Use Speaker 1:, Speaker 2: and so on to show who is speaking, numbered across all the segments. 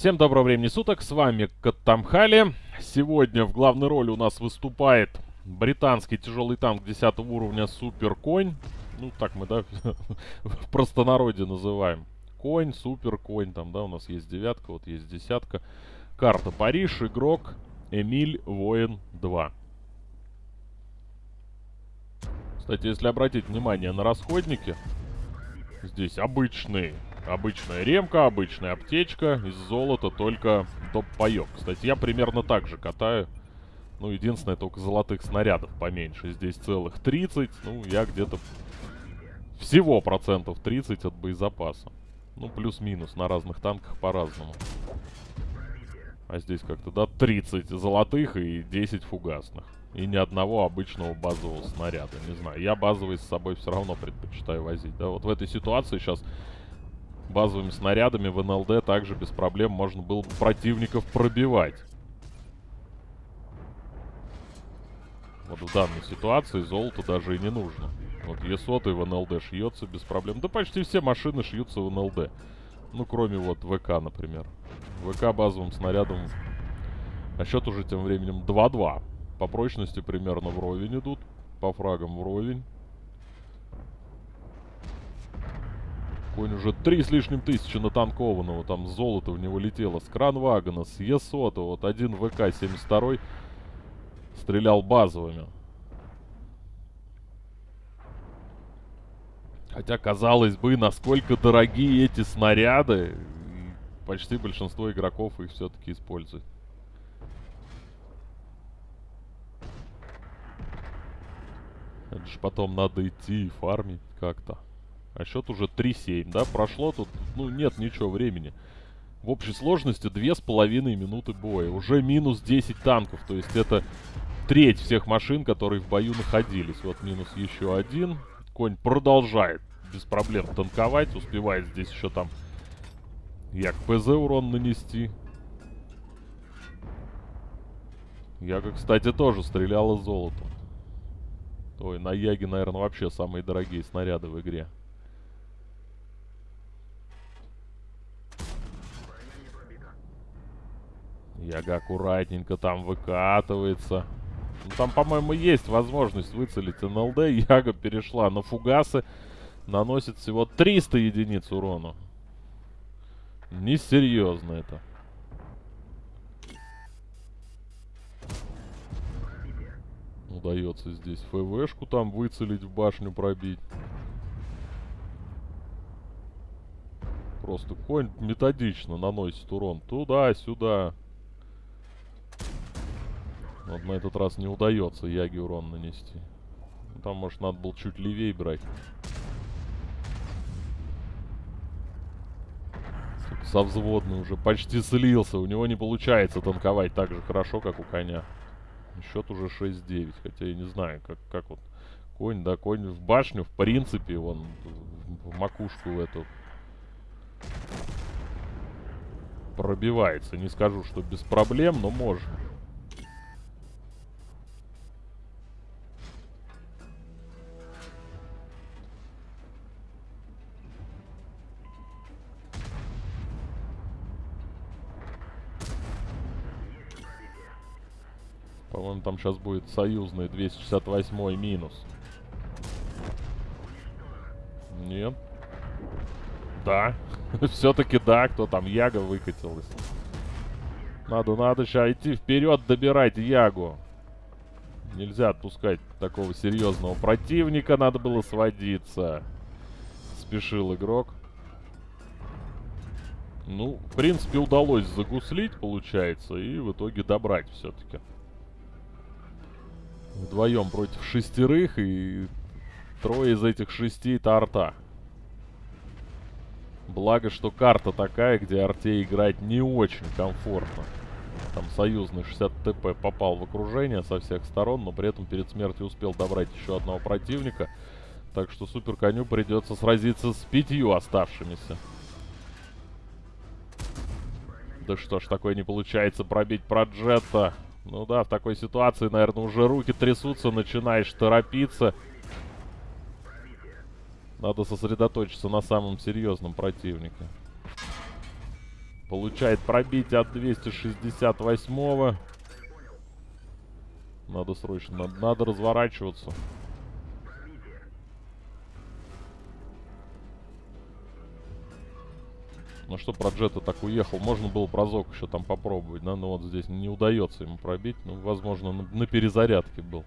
Speaker 1: Всем доброго времени суток, с вами Каттамхали. Сегодня в главной роли у нас выступает британский тяжелый танк 10 уровня Супер Конь. Ну, так мы, да, в простонародье называем. Конь, Супер Конь, там, да, у нас есть девятка, вот есть десятка. Карта Париж, игрок Эмиль Воин 2. Кстати, если обратить внимание на расходники, здесь обычные Обычная ремка, обычная аптечка, из золота только топ-паёк. Кстати, я примерно так же катаю. Ну, единственное, только золотых снарядов поменьше. Здесь целых 30. Ну, я где-то всего процентов 30 от боезапаса. Ну, плюс-минус. На разных танках по-разному. А здесь как-то, да, 30 золотых и 10 фугасных. И ни одного обычного базового снаряда. Не знаю, я базовый с собой все равно предпочитаю возить. Да, вот в этой ситуации сейчас базовыми снарядами в НЛД также без проблем можно было бы противников пробивать. Вот в данной ситуации золото даже и не нужно. Вот Е100 в НЛД шьется без проблем. Да почти все машины шьются в НЛД. Ну, кроме вот ВК, например. ВК базовым снарядом... А счет уже тем временем 2-2. По прочности примерно вровень идут. По фрагам вровень. Конь уже три с лишним тысячи натанкованного. Там золото в него летело. С кранвагона, с Е100. Вот один ВК-72 стрелял базовыми. Хотя, казалось бы, насколько дорогие эти снаряды. Почти большинство игроков их все-таки используют. Это же потом надо идти и фармить как-то. А счет уже 3-7, да? Прошло тут, ну, нет ничего времени. В общей сложности 2,5 минуты боя. Уже минус 10 танков. То есть это треть всех машин, которые в бою находились. Вот минус еще один. Конь продолжает без проблем танковать. Успевает здесь еще там як ПЗ урон нанести. Яга, кстати, тоже стреляла золотом. Ой, на Яге, наверное, вообще самые дорогие снаряды в игре. Яга аккуратненько там выкатывается. Ну, там, по-моему, есть возможность выцелить НЛД. Яга перешла на фугасы. Наносит всего 300 единиц урона. Несерьезно это. Удается здесь ФВшку там выцелить, в башню пробить. Просто конь методично наносит урон туда-сюда. Вот на этот раз не удается Яги урон нанести. Там, может, надо было чуть левее брать. Со взводной уже почти слился. У него не получается танковать так же хорошо, как у коня. Счет уже 6-9. Хотя я не знаю, как, как вот конь, да, конь в башню, в принципе, вон в макушку эту пробивается. Не скажу, что без проблем, но можно. По-моему, там сейчас будет союзный 268 минус. Нет. Да. Все-таки да, кто там, Яга выкатилась. Надо, надо сейчас идти вперед, добирать Ягу. Нельзя отпускать такого серьезного противника, надо было сводиться. Спешил игрок. Ну, в принципе, удалось загуслить, получается, и в итоге добрать все-таки. Вдвоем против шестерых, и трое из этих шести это арта. Благо, что карта такая, где арте играть не очень комфортно. Там союзный 60 ТП попал в окружение со всех сторон, но при этом перед смертью успел добрать еще одного противника. Так что супер коню придется сразиться с пятью оставшимися. Да что ж, такое не получается пробить проджета. Ну да, в такой ситуации, наверное, уже руки трясутся, начинаешь торопиться. Надо сосредоточиться на самом серьезном противнике. Получает пробитие от 268-го. Надо срочно, надо, надо разворачиваться. Ну что, про Джета так уехал. Можно было прозок еще там попробовать, да? Но вот здесь не удается ему пробить. Ну, возможно, на, на перезарядке был.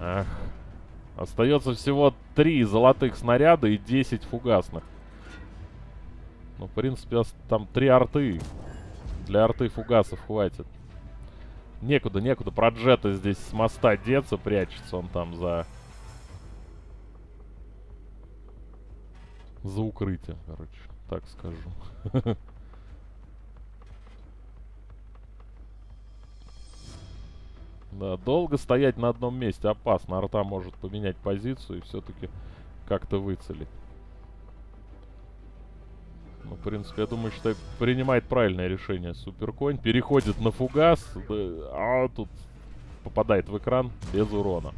Speaker 1: Ах. Остается всего три золотых снаряда и 10 фугасных. Ну, в принципе, там три арты. Для арты фугасов хватит. Некуда, некуда. Про джета здесь с моста деться, прячется он там за... За укрытие, короче. Так скажу. Да, долго стоять на одном месте опасно. Арта может поменять позицию и все-таки как-то выцелить. Ну, в принципе, я думаю, что принимает правильное решение Суперконь. Переходит на фугас, да, а тут попадает в экран без урона.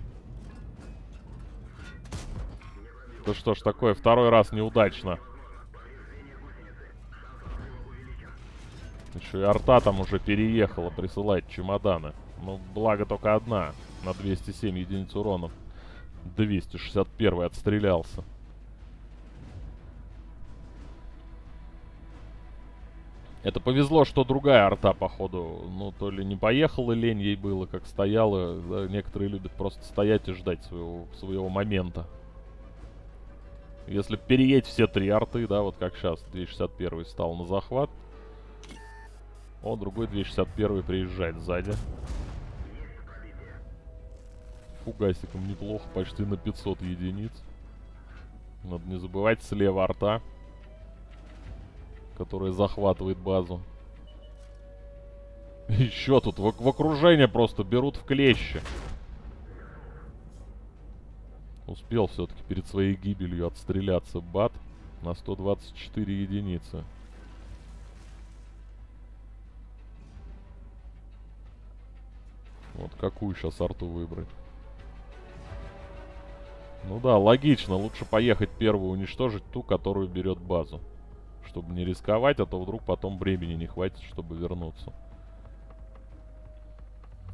Speaker 1: Да что ж такое, второй раз неудачно. Еще и арта там уже переехала, присылает чемоданы. Ну, благо только одна на 207 единиц уронов. 261 отстрелялся. Это повезло, что другая арта, походу, ну, то ли не поехала лень ей было, как стояла. Да, некоторые любят просто стоять и ждать своего, своего момента. Если переедь все три арты, да, вот как сейчас, 261 стал на захват. О, другой 261 приезжает сзади. Фугасиком неплохо, почти на 500 единиц. Надо не забывать слева арта которая захватывает базу. Еще тут в, в окружение просто берут в клещи. Успел все-таки перед своей гибелью отстреляться бат на 124 единицы. Вот какую сейчас арту выбрать. Ну да, логично. Лучше поехать первую уничтожить ту, которую берет базу чтобы не рисковать, а то вдруг потом времени не хватит, чтобы вернуться.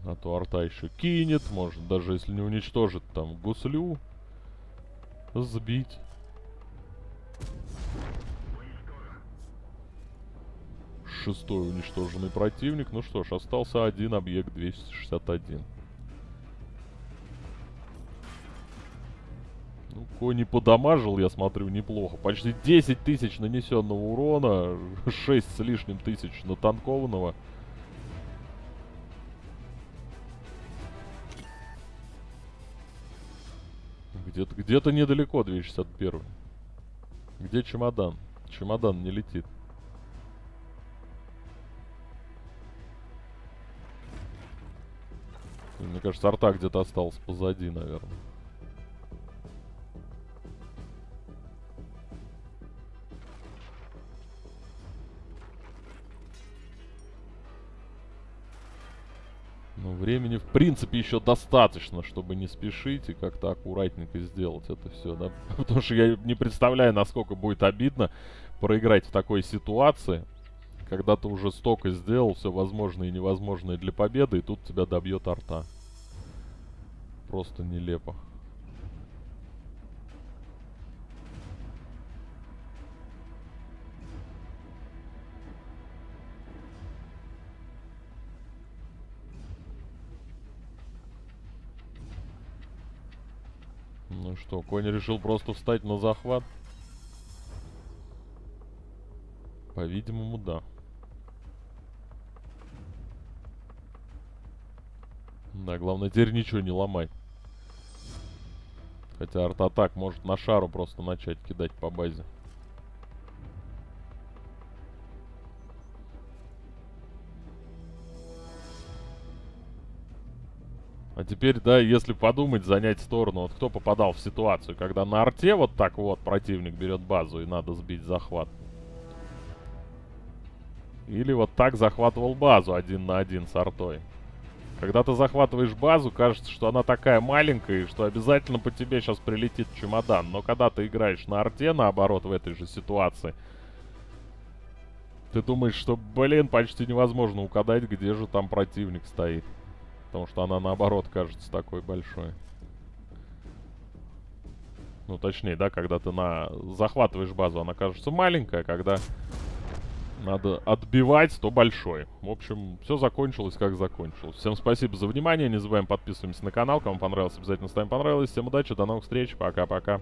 Speaker 1: А то арта еще кинет, может, даже если не уничтожит там гуслю, сбить. Шестой уничтоженный противник. Ну что ж, остался один объект 261. Кони подамажил, я смотрю, неплохо. Почти 10 тысяч нанесенного урона, 6 с лишним тысяч натанкованного. Где-то где, -то, недалеко 261. Где чемодан? Чемодан не летит. Мне кажется, арта где-то остался позади, наверное. Принципе, еще достаточно, чтобы не спешить и как-то аккуратненько сделать это все, да. Потому что я не представляю, насколько будет обидно проиграть в такой ситуации, когда ты уже столько сделал, все возможное и невозможное для победы, и тут тебя добьет арта. Просто нелепо. Ну что, конь решил просто встать на захват? По-видимому, да. Да, главное теперь ничего не ломать. Хотя арт-атак может на шару просто начать кидать по базе. А теперь, да, если подумать, занять сторону, вот кто попадал в ситуацию, когда на арте вот так вот противник берет базу и надо сбить захват. Или вот так захватывал базу один на один с артой. Когда ты захватываешь базу, кажется, что она такая маленькая, и что обязательно по тебе сейчас прилетит чемодан. Но когда ты играешь на арте, наоборот, в этой же ситуации, ты думаешь, что, блин, почти невозможно угадать, где же там противник стоит. Потому что она, наоборот, кажется такой большой. Ну, точнее, да, когда ты на захватываешь базу, она кажется маленькая, когда надо отбивать, то большой. В общем, все закончилось, как закончилось. Всем спасибо за внимание. Не забываем подписываемся на канал. Кому понравилось, обязательно ставим понравилось. Всем удачи, до новых встреч. Пока-пока.